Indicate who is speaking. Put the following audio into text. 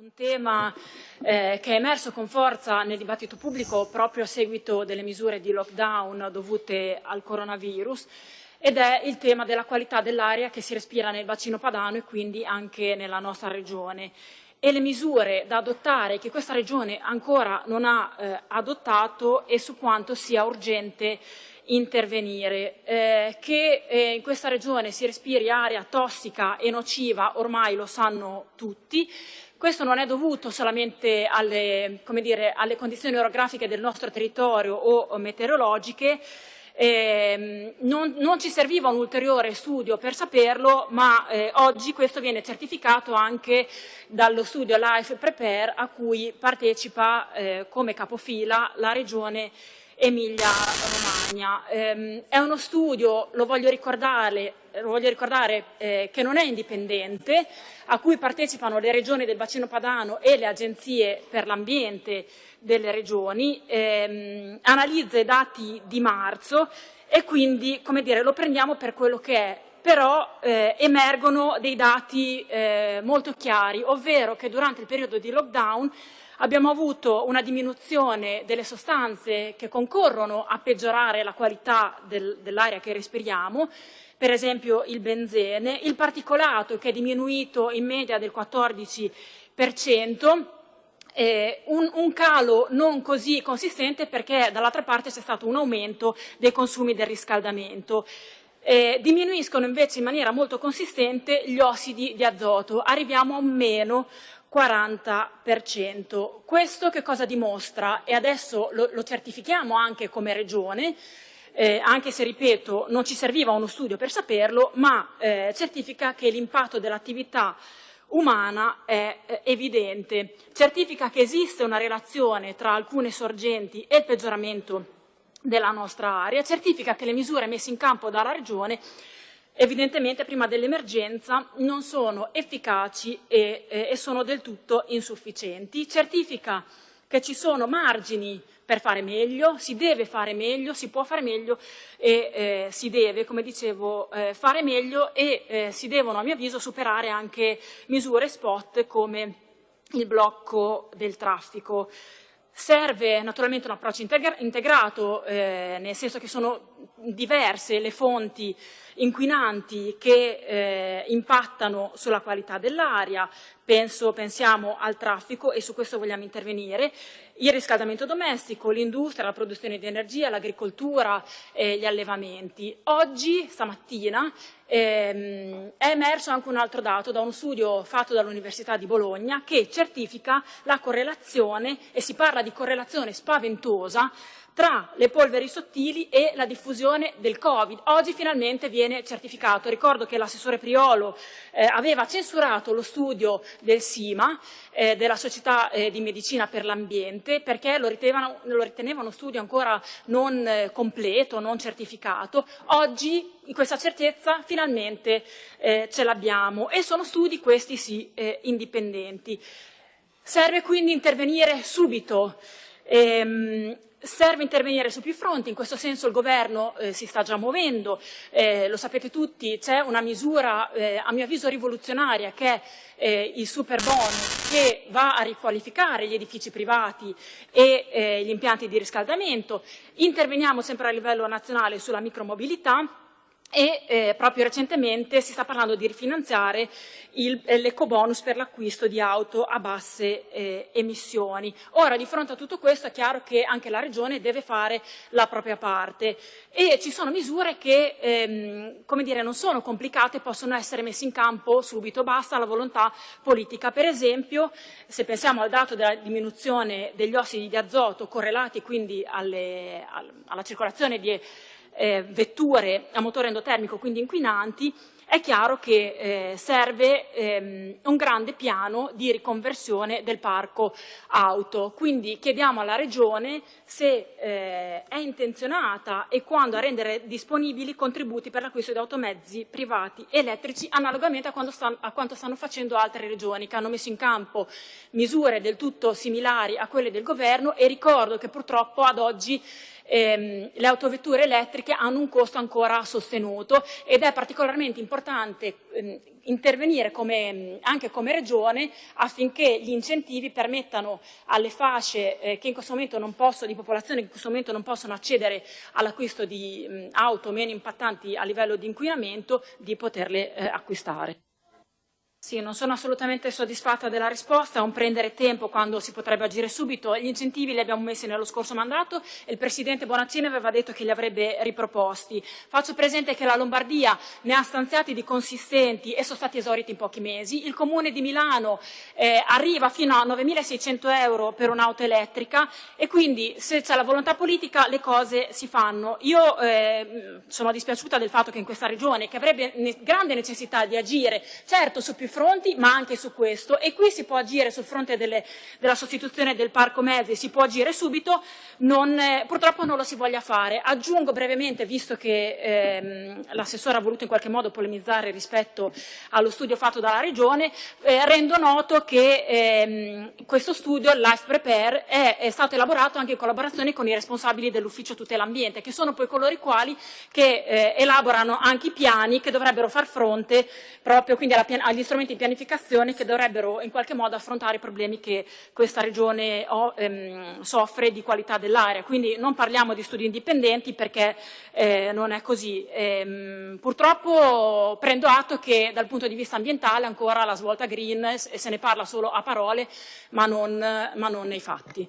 Speaker 1: un tema eh, che è emerso con forza nel dibattito pubblico proprio a seguito delle misure di lockdown dovute al coronavirus ed è il tema della qualità dell'aria che si respira nel bacino padano e quindi anche nella nostra regione e le misure da adottare che questa regione ancora non ha eh, adottato e su quanto sia urgente intervenire. Eh, che eh, in questa regione si respiri aria tossica e nociva ormai lo sanno tutti, questo non è dovuto solamente alle, dire, alle condizioni orografiche del nostro territorio o meteorologiche, eh, non, non, ci serviva un ulteriore studio per saperlo, ma eh, oggi questo viene certificato anche dallo studio Life Prepare a cui partecipa eh, come capofila la Regione Emilia-Romagna. Eh, è uno studio, lo voglio ricordare, lo voglio ricordare eh, che non è indipendente, a cui partecipano le regioni del bacino padano e le agenzie per l'ambiente delle regioni, ehm, analizza i dati di marzo e quindi come dire, lo prendiamo per quello che è, però eh, emergono dei dati eh, molto chiari, ovvero che durante il periodo di lockdown abbiamo avuto una diminuzione delle sostanze che concorrono a peggiorare la qualità del, dell'aria che respiriamo, per esempio il benzene, il particolato che è diminuito in media del 14%, eh, un, un, calo non così consistente perché dall'altra parte c'è stato un aumento dei consumi del riscaldamento. Eh, diminuiscono invece in maniera molto consistente gli ossidi di azoto, arriviamo a meno 40%. Questo che cosa dimostra? E adesso lo, lo certifichiamo anche come Regione, eh, anche se, ripeto, non ci serviva uno studio per saperlo, ma eh, certifica che l'impatto dell'attività umana è eh, evidente. Certifica che esiste una relazione tra alcune sorgenti e il peggioramento della nostra area, certifica che le misure messe in campo dalla Regione evidentemente prima dell'emergenza non sono efficaci e, e, sono del tutto insufficienti. Certifica che ci sono margini per fare meglio, si deve fare meglio, si può fare meglio e eh, si deve, come dicevo, eh, fare meglio e eh, si devono, a mio avviso, superare anche misure spot come il blocco del traffico. Serve naturalmente un approccio integrato, eh, nel senso che sono diverse le fonti inquinanti che eh, impattano sulla qualità dell'aria, pensiamo al traffico e su questo vogliamo intervenire, il riscaldamento domestico, l'industria, la produzione di energia, l'agricoltura, eh, gli allevamenti. Oggi, stamattina, ehm, è emerso anche un altro dato da uno studio fatto dall'Università di Bologna che certifica la correlazione, e si parla di correlazione spaventosa, tra le polveri sottili e la diffusione del Covid. Oggi finalmente viene certificato. Ricordo che l'assessore Priolo eh, aveva censurato lo studio del SIMA, eh, della Società eh, di Medicina per l'Ambiente, perché lo ritenevano, lo riteneva uno studio ancora non eh, completo, non certificato. Oggi questa certezza finalmente eh, ce l'abbiamo e sono studi questi sì eh, indipendenti. Serve quindi intervenire subito. Ehm, Serve intervenire su più fronti, in questo senso il governo eh, si sta già muovendo, eh, lo sapete tutti, c'è una misura eh, a mio avviso rivoluzionaria che è eh, il super bonus che va a riqualificare gli edifici privati e eh, gli impianti di riscaldamento, interveniamo sempre a livello nazionale sulla micromobilità, e eh, proprio recentemente si sta parlando di rifinanziare eh, l'ecobonus per l'acquisto di auto a basse eh, emissioni. Ora, di fronte a tutto questo è chiaro che anche la Regione deve fare la propria parte e ci sono misure che, ehm, come dire, non sono complicate, possono essere messe in campo subito, basta la volontà politica. Per esempio, se pensiamo al dato della diminuzione degli ossidi di azoto correlati quindi alle, alla circolazione di eh, vetture a motore endotermico, quindi inquinanti, è chiaro che eh, serve ehm, un grande piano di riconversione del parco auto. Quindi chiediamo alla Regione se eh, è intenzionata e quando a rendere disponibili contributi per l'acquisto di automezzi privati elettrici analogamente a, stanno, a quanto stanno facendo altre regioni che hanno messo in campo misure del tutto similari a quelle del governo e ricordo che purtroppo ad oggi ehm, le autovetture elettriche hanno un costo ancora sostenuto ed è particolarmente importante ehm, intervenire come, anche come Regione affinché gli incentivi permettano alle fasce eh, che in questo momento non possono, di popolazione che in questo momento non possono accedere all'acquisto di mh, auto meno impattanti a livello di inquinamento di poterle eh, acquistare. Sì, non sono assolutamente soddisfatta della risposta, è un prendere tempo quando si potrebbe agire subito. Gli incentivi li abbiamo messi nello scorso mandato e il Presidente Bonaccini aveva detto che li avrebbe riproposti. Faccio presente che la Lombardia ne ha stanziati di consistenti e sono stati esauriti in pochi mesi. Il Comune di Milano eh, arriva fino a 9.600 euro per un'auto elettrica e quindi se c'è la volontà politica le cose si fanno. Io eh, sono dispiaciuta del fatto che in questa regione, che avrebbe ne grande necessità di agire, certo su più fronti, ma anche su questo. E qui si può agire sul fronte delle, della sostituzione del parco mezzi, si può agire subito, non, eh, purtroppo non lo si voglia fare. Aggiungo brevemente, visto che ehm, l'assessore ha voluto in qualche modo polemizzare rispetto allo studio fatto dalla Regione, eh, rendo noto che ehm, questo studio, Life Prepare, è, è, stato elaborato anche in collaborazione con i responsabili dell'ufficio tutela ambiente, che sono poi coloro i quali che eh, elaborano anche i piani che dovrebbero far fronte proprio quindi alla, agli strumenti strumenti di pianificazione che dovrebbero in qualche modo affrontare i problemi che questa regione ho, ehm, soffre di qualità dell'aria. Quindi non parliamo di studi indipendenti perché eh, non è così. Ehm, purtroppo prendo atto che dal punto di vista ambientale ancora la svolta green se ne parla solo a parole ma non, ma non nei fatti.